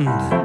land.